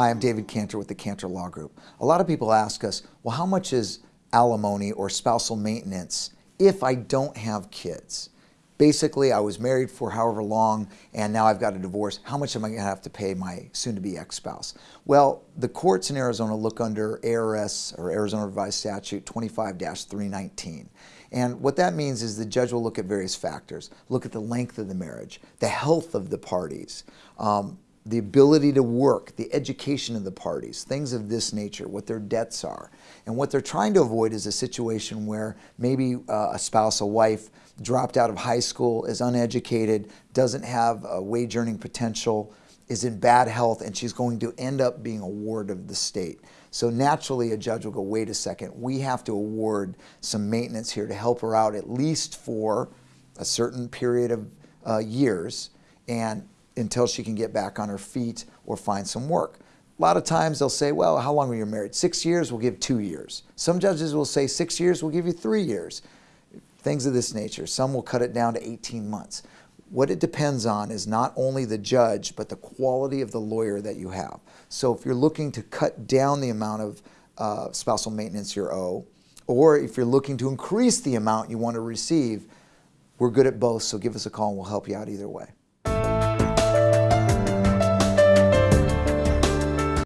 Hi, I'm David Cantor with the Cantor Law Group. A lot of people ask us, well, how much is alimony or spousal maintenance if I don't have kids? Basically, I was married for however long and now I've got a divorce. How much am I going to have to pay my soon-to-be ex-spouse? Well, the courts in Arizona look under ARS or Arizona Revised Statute 25-319. And what that means is the judge will look at various factors, look at the length of the marriage, the health of the parties, um, the ability to work, the education of the parties, things of this nature, what their debts are. And what they're trying to avoid is a situation where maybe uh, a spouse, a wife, dropped out of high school, is uneducated, doesn't have a wage earning potential, is in bad health, and she's going to end up being a ward of the state. So naturally, a judge will go, wait a second, we have to award some maintenance here to help her out at least for a certain period of uh, years. And until she can get back on her feet or find some work. A lot of times they'll say, well, how long were you married? Six years, we'll give two years. Some judges will say six years, we'll give you three years. Things of this nature. Some will cut it down to 18 months. What it depends on is not only the judge, but the quality of the lawyer that you have. So if you're looking to cut down the amount of uh, spousal maintenance you owe, or if you're looking to increase the amount you want to receive, we're good at both, so give us a call and we'll help you out either way.